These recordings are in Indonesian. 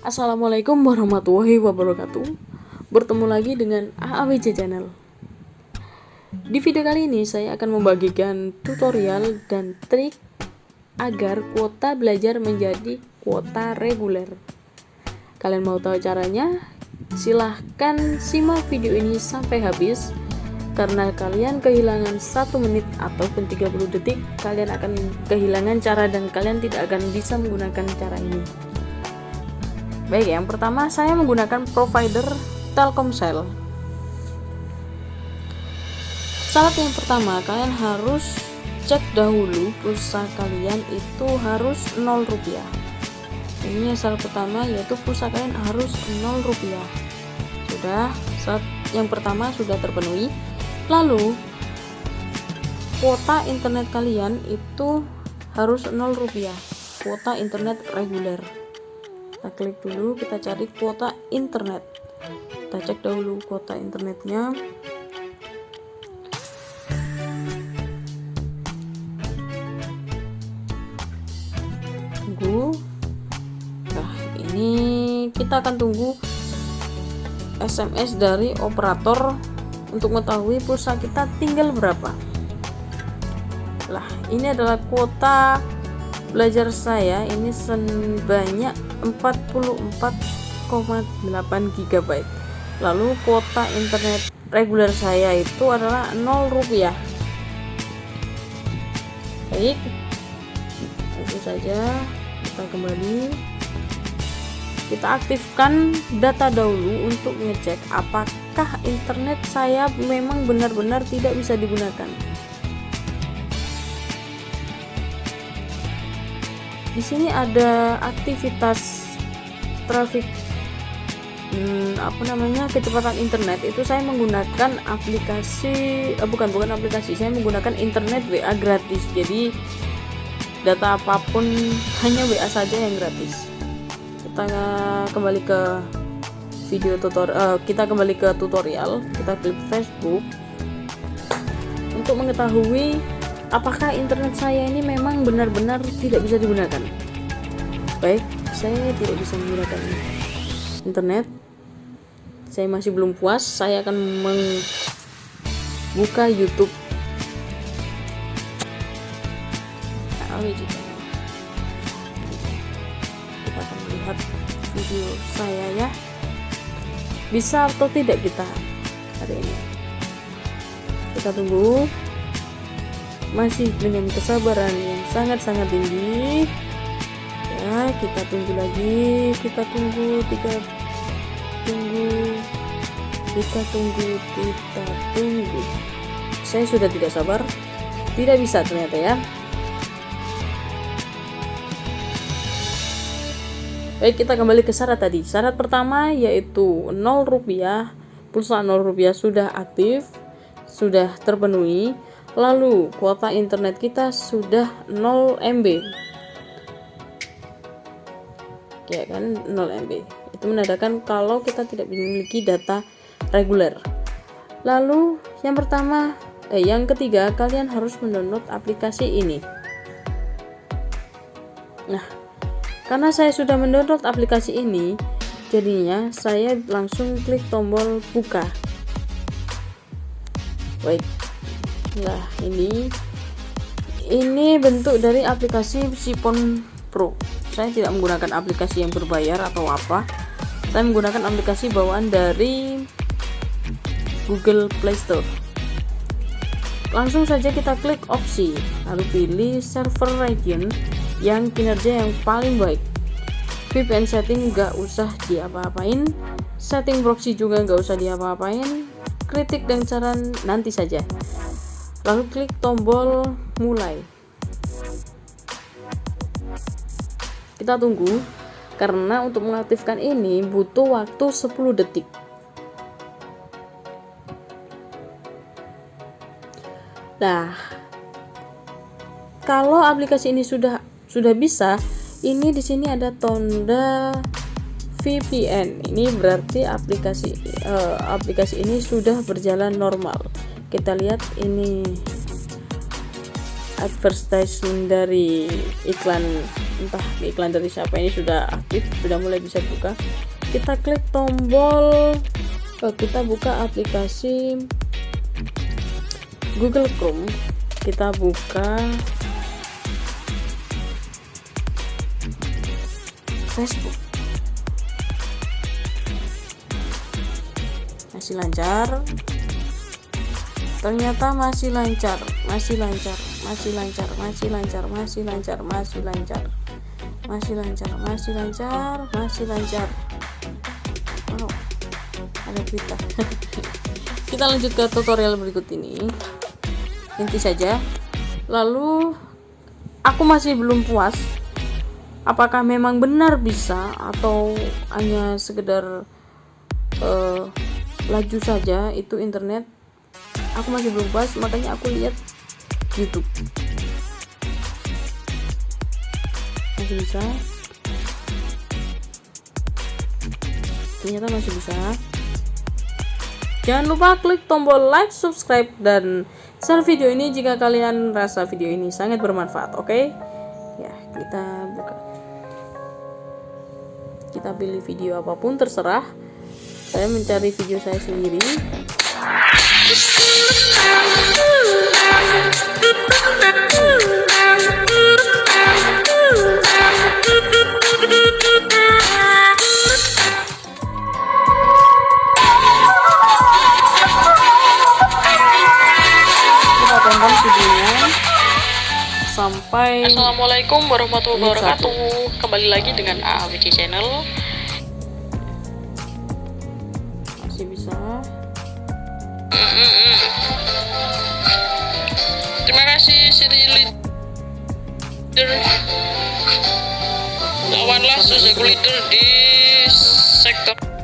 Assalamualaikum warahmatullahi wabarakatuh. Bertemu lagi dengan AAWJ Channel. Di video kali ini saya akan membagikan tutorial dan trik Agar kuota belajar menjadi kuota reguler. Kalian mau tahu caranya? Silahkan simak video ini sampai habis. Karena kalian kehilangan satu menit ataupun 30 detik kalian akan kehilangan cara dan kalian tidak akan bisa menggunakan cara ini baik yang pertama saya menggunakan provider Telkomsel. Syarat yang pertama kalian harus cek dahulu pulsa kalian itu harus 0 rupiah. Ini syarat pertama yaitu pulsa kalian harus 0 rupiah. Sudah saat yang pertama sudah terpenuhi. Lalu kuota internet kalian itu harus 0 rupiah. Kuota internet reguler kita klik dulu kita cari kuota internet. Kita cek dahulu kuota internetnya. Tunggu. Nah ini kita akan tunggu SMS dari operator untuk mengetahui pulsa kita tinggal berapa. Lah ini adalah kuota belajar saya. Ini sebanyak 44,8 GB lalu kuota internet reguler saya itu adalah 0 rupiah. Baik. Itu saja. Kita kembali. Kita aktifkan data dahulu untuk ngecek apakah internet saya memang benar-benar tidak bisa digunakan di sini ada aktivitas traffic hmm, apa namanya kecepatan internet. Itu saya menggunakan aplikasi eh, bukan bukan aplikasi saya menggunakan internet WA gratis. Jadi data apa pun hanya WA saja yang gratis. Kita kembali ke video tutorial uh, kita kembali ke tutorial kita klik Facebook. Untuk mengetahui apakah internet saya ini memang benar-benar tidak bisa digunakan? Baik saya tidak bisa menggunakan internet. Saya masih belum puas saya akan membuka YouTube. Nah, kita akan melihat video saya ya. Bisa atau tidak kita hari ini? Kita tunggu masih dengan kesabaran yang sangat-sangat tinggi ya kita tunggu lagi kita tunggu tiga tunggu kita tunggu kita tunggu saya sudah tidak sabar tidak bisa ternyata ya Baik, kita kembali ke syarat tadi. Syarat pertama yaitu 0 rupiah, pulsa 0 rupiah sudah aktif, sudah terpenuhi. Lalu kuota internet kita sudah 0 MB. Ya kan, 0 MB. Itu menandakan kalau kita tidak memiliki data reguler. Lalu yang pertama, eh yang ketiga, kalian harus mendownload aplikasi ini. Nah, karena saya sudah mendownload aplikasi ini jadinya saya langsung klik tombol buka baik nah ini. Ini bentuk dari aplikasi Sipon Pro. Saya tidak menggunakan aplikasi yang berbayar atau apa. Saya menggunakan aplikasi bawaan dari Google Play Store. Langsung saja kita klik opsi. Lalu pilih server region yang kinerja yang paling baik. VPN setting nggak usah diapa-apain. Setting proxy juga nggak usah diapa-apain. Kritik dan saran nanti saja lalu klik tombol mulai. Kita tunggu karena untuk mengaktifkan ini butuh waktu 10 detik. Nah kalau aplikasi ini sudah sudah bisa ini di sini ada tanda VPN ini berarti aplikasi uh, aplikasi ini sudah berjalan normal kita lihat ini advertisement dari iklan entah iklan dari siapa ini sudah aktif sudah mulai bisa buka. Kita klik tombol. Oh, kita buka aplikasi Google Chrome kita buka Facebook. Masih lancar ternyata masih lancar masih lancar masih lancar masih lancar masih lancar masih lancar. Masih lancar masih lancar masih lancar. Wow ada kita kita lanjut ke tutorial berikut ini. Inti saja. Lalu aku masih belum puas. Apakah memang benar bisa atau hanya sekedar uh, laju saja itu internet aku masih belum puas makanya aku lihat YouTube. Masih bisa. Ternyata masih bisa. Jangan lupa klik tombol like subscribe dan share video ini jika kalian rasa video ini sangat bermanfaat oke? Okay? ya kita buka. Kita pilih video apa pun terserah. Saya mencari video saya sendiri sampai Assalamualaikum warahmatullahi wabarakatuh. Kembali lagi dengan AAWC channel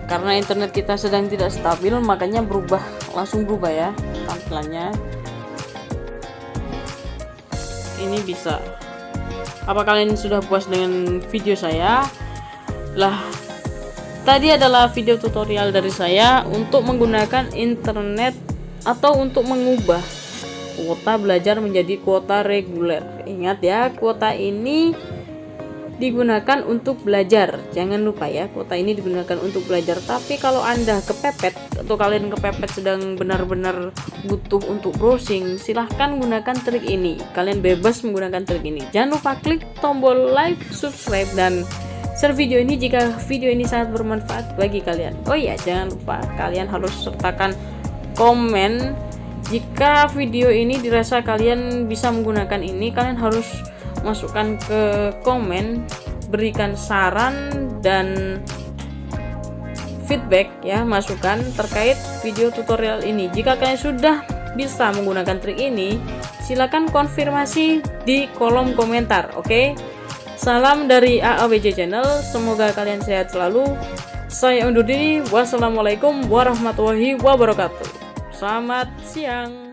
karena internet kita sedang tidak stabil makanya berubah langsung berubah ya tampilannya ini bisa. Apa kalian sudah puas dengan video saya? Lah tadi adalah video tutorial dari saya untuk menggunakan internet atau untuk mengubah kuota belajar menjadi kuota reguler. Ingat ya kuota ini digunakan untuk belajar. Jangan lupa ya kuota ini digunakan untuk belajar. Tapi kalau anda kepepet atau kalian kepepet sedang benar-benar butuh untuk browsing silahkan gunakan trik ini. Kalian bebas menggunakan trik ini. Jangan lupa klik tombol like subscribe dan share video ini jika video ini sangat bermanfaat bagi kalian. Oh iya jangan lupa kalian harus sertakan komen. Jika video ini dirasa kalian bisa menggunakan ini kalian harus masukkan ke komen berikan saran dan feedback ya masukan terkait video tutorial ini. Jika kalian sudah bisa menggunakan trik ini silahkan konfirmasi di kolom komentar oke? Okay? salam dari AAWJ channel semoga kalian sehat selalu. Saya undur diri wassalamualaikum warahmatullahi wabarakatuh. Selamat siang